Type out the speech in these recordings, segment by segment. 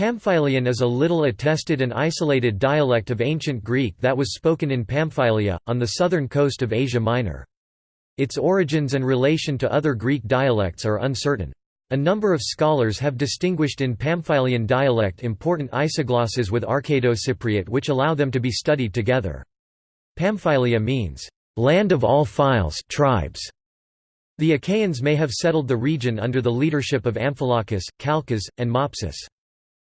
Pamphylian is a little attested and isolated dialect of Ancient Greek that was spoken in Pamphylia, on the southern coast of Asia Minor. Its origins and relation to other Greek dialects are uncertain. A number of scholars have distinguished in Pamphylian dialect important isoglosses with Arcado-Cypriot which allow them to be studied together. Pamphylia means, "...land of all files tribes". The Achaeans may have settled the region under the leadership of Amphilochus, Calchas, and Mopsus.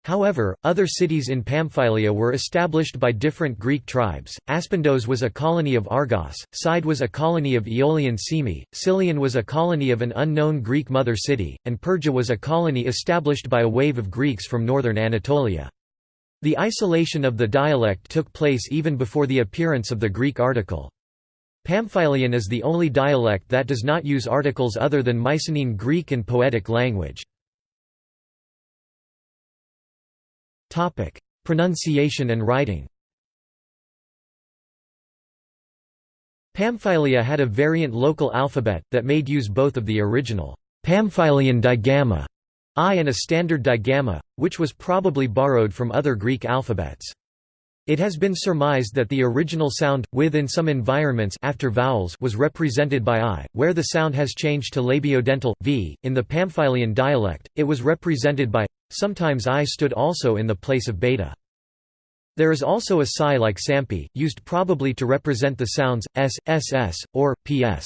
However, other cities in Pamphylia were established by different Greek tribes. Aspendos was a colony of Argos, Side was a colony of Aeolian Cyme, Sillyon was a colony of an unknown Greek mother city, and Perga was a colony established by a wave of Greeks from northern Anatolia. The isolation of the dialect took place even before the appearance of the Greek article. Pamphylian is the only dialect that does not use articles other than Mycenaean Greek and poetic language. Pronunciation and writing Pamphylia had a variant local alphabet, that made use both of the original Pamphylian digamma I and a standard digamma, which was probably borrowed from other Greek alphabets. It has been surmised that the original sound, with in some environments after vowels was represented by I, where the sound has changed to labiodental, v. In the Pamphylian dialect, it was represented by Sometimes I stood also in the place of beta. There is also a psi like sampi, used probably to represent the sounds s, ss, or ps.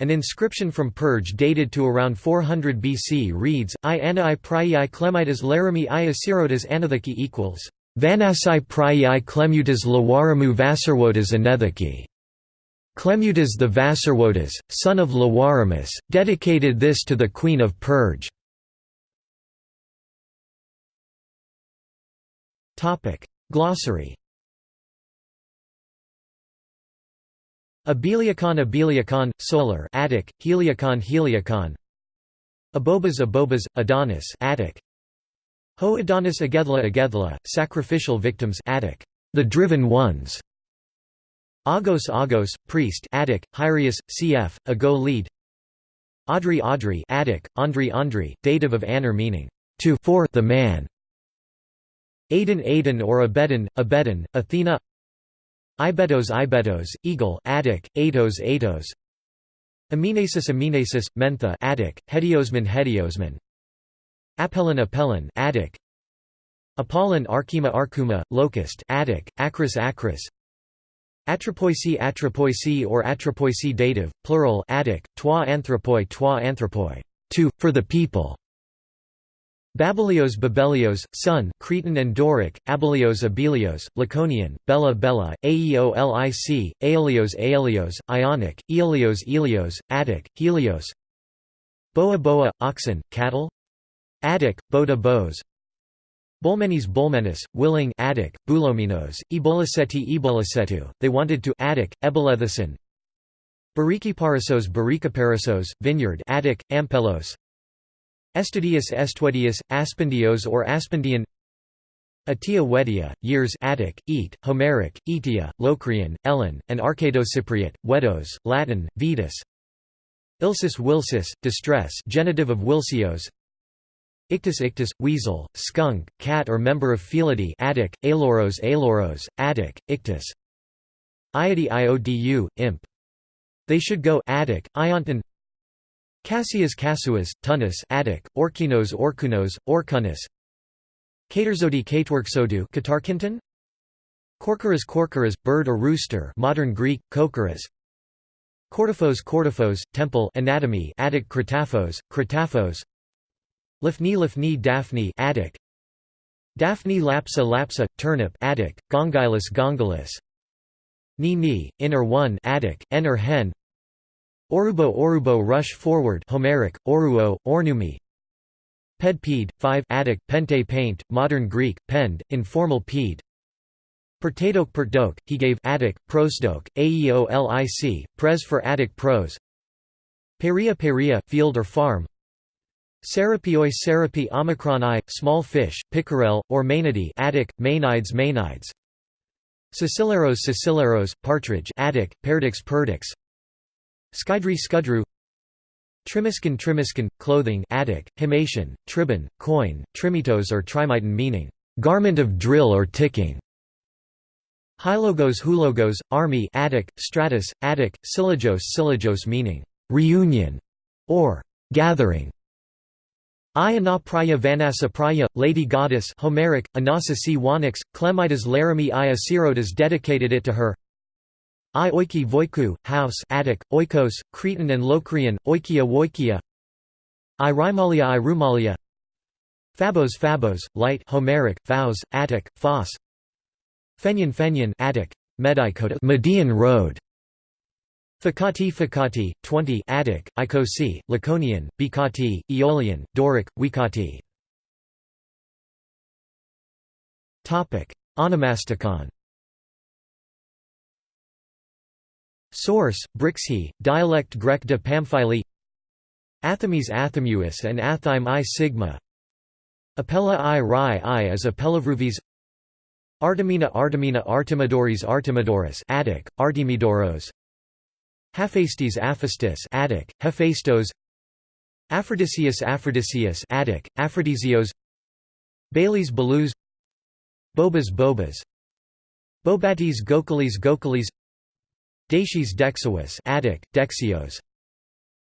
An inscription from Perge dated to around 400 BC reads, I anna i prii clemitas laramie i asirotas anathaki equals, Vanasai prii clemutas lawaramu vasarwotas anethaki. Clemutas the Vasarwotas, son of Lawaramus, dedicated this to the Queen of. Topic: Glossary. Abeliacon Abeliacon, solar Attic, Heliacon Heliacon Abobas Abobas, Adonis Attic Ho Adonis Agethla sacrificial victims Attic, the driven ones. Agos Agos, priest Attic, Hyrius, cf. Ago lead. Audrey Audrey Attic, Andri Andri, dative of aner meaning, to for the man. Aden Aden or Abeddon, Abeddon, Athena. Ibetos Ibetos, Eagle Attic, Atos Atos Aminasis Aminasis, Mentha Attic, Hediosman Hediosman Apellin Apellin Attic. Apollon Archima Archuma, Locust Attic, Acris Acris. Atropoisi Atropoisi or Atropoisi dative, plural Attic, toi anthropoi toi anthropoi, to, for the people. Babelios Babelios, Sun Cretan and Doric, Abelios Abelios, Laconian, Bella Bella, Aeolic, Aelios Aelios, Ionic, Elios Elios, Attic, Helios. Boa Boa, oxen, cattle Attic, Boda Bos Bolmenes Bolmenis, willing Attic, Boulominos, Eboliseti Ebolisetu, they wanted to Attic, Ebolethison Barikiparasos Barikaparasos, vineyard Attic, Ampelos. Estudius Estuedius, Aspendios or Aspendian. Atia Wedia, years Attic, Eat, Homeric, Etia, Locrian, Ellen, and Arcado-Cypriot, Wedos, Latin, Vetus Ilsis Wilsis, distress genitive of Wilsios Ictus ictus, weasel, skunk, cat or member of Felidae Attic, Aloros Aloros, Attic, Ictus. Iodi Iodu, imp. They should go Attic, Ionton Cassius Casuas, Tunis Attic, Orkinos Orkunos, Orkunis Caterzodi Cateworksodu Katarkinton Corcoras Corcoras, bird or rooster modern Greek, Kokoras Cortiphos Cortiphos, temple anatomy Attic Cretaphos, Cretaphos Lifni Lifni Daphne Attic. Daphne Lapsa Lapsa, turnip Attic, Gongylus Gongylus. Ni Ni, inner one Attic, en or hen. Orubo Orubo rush forward Homeric, oruo, ornumi. Ped ped, 5 Attic, pente paint, modern Greek, pend, informal ped Pertadoke pertdoke, he gave Attic, prosdoke, aeolic, pres for Attic prose. Peria peria, field or farm Serapioi serapi omicron i, small fish, pickerel, or maenidae Attic, maenides maenides Sicileros sicileros, partridge Attic, perdix perdix Skydri Skudru Trimiskin Trimiskin, clothing Attic, Himation, Tribon, coin, Trimitos or Trimiton meaning, garment of drill or ticking. Hylogos Hulogos, army Attic, Stratus, Attic, Syllogos Syllogos meaning, reunion, or gathering. I Praya Vanessa Praya, Lady Goddess Homeric, Anasa C. Wanix, Clemidas Laramie I dedicated it to her. I Oiki Voiku, house Attic, Oikos, Cretan and Locrian, Oikia Woikia. I Rimalia I Rumalia Fabos Fabos, light Homeric, Faus, Attic, Phos Fenyan Fenyan Attic, Medikota Median Road Fakati Fakati, 20 Attic, Ikosi, Laconian, Bikati, Aeolian, Doric, Wikati. Onomasticon. Source, Brixhe, dialect grec de Pamphili Athames Athamuis and Athyme I sigma. Apella I Rai I is Apellavruvis Artemina Artemina Artemidoris Artemidoris Attic, Artemidoros Hephaestes Aphistus Attic, Hephaestos. Aphrodisius Aphrodisius Attic, Aphrodisios. Baileys Balus Bobas Bobas. Bobates Gokulis Gokulis Dacius Dexuus Attic, Dexios.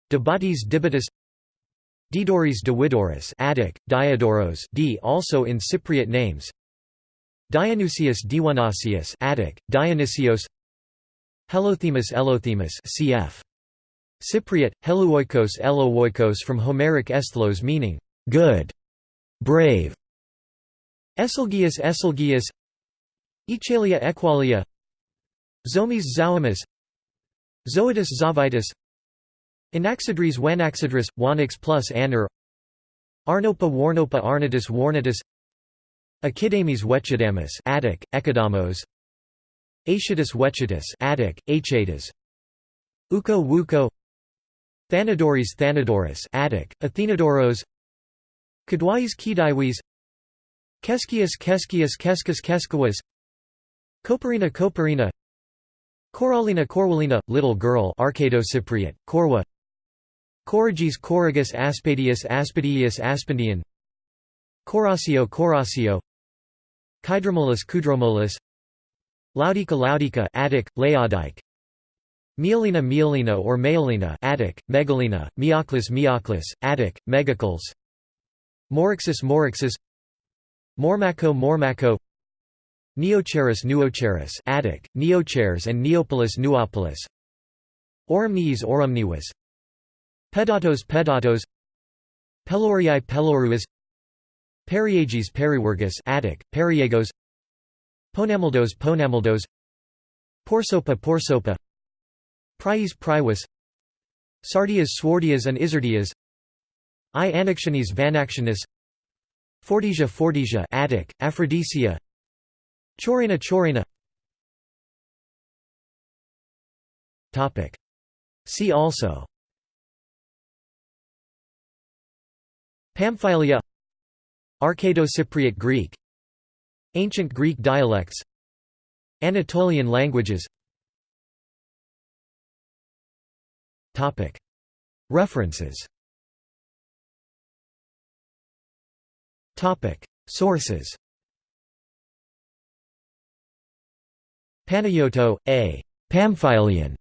Debates Dibitus. Didoris Diwidoris Attic, Diodoros D also in Cypriot names. Dionysius Diwanasius Attic, Dionysios Helothemus Elothemus cf. Cypriot, Heluoikos Elowoikos from Homeric esthlos meaning, good, brave. Eselgius Eselgius. Echalia Equalia. Zomis Zoomis Zoetis Zovitis Anaxidres Wanaxidris, Wanix plus Aner Arnopa Warnopa Arnatus Warnatus Achidames Wechidamus Attic, Echidamos Achatus Wechatus Attic, Achatus Uko Wuko. Thanadoris Thanadoris Attic, Athenodoros Kedwais Kedaiwis Keskias Keskias Keskas Keskawas Koparina Koparina Coralina Corwalina, Little Girl Arcado-Cypriot, Corwa. Corriges Corrigus Aspadius Aspadius Aspendian Corasio Corasio. Kydromolus Kudromolus Laudica Laudica Attic, Laodike Mielina Mielina or Meolina Attic, Megalina, Mioclis Mioclis, Attic, Megacles Morixus Morixus. Mormaco Mormaco Neocharis Nuocharis Attic, Neochares and Neopolis Nuopolis Orumniis Orumniwas Pedatos Pedatos. Pelorii Peloruas Periages Periwergus Attic, Periagos Ponamaldos Ponamaldos Porsopa Porsopa. Prias Priwas Sardias Swardias and Izardias. I Anaxiones Vanaxionis Fortisia Fortisia Attic, Aphrodisia. Chorina Chorina Topic. See also. Pamphylia. Arcado-Cypriot Greek Ancient Greek dialects Anatolian languages References Sources Panayotou, A. Pamphylian.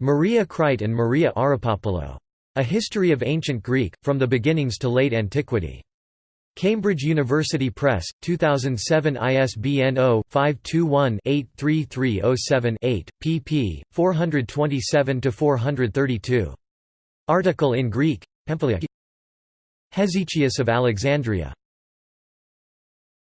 Maria Kreit and Maria Arapopoulou. A History of Ancient Greek, From the Beginnings to Late Antiquity. Cambridge University Press, 2007 ISBN 0-521-83307-8, pp. 427–432. Article in Greek, Pamphylia Hesychius of Alexandria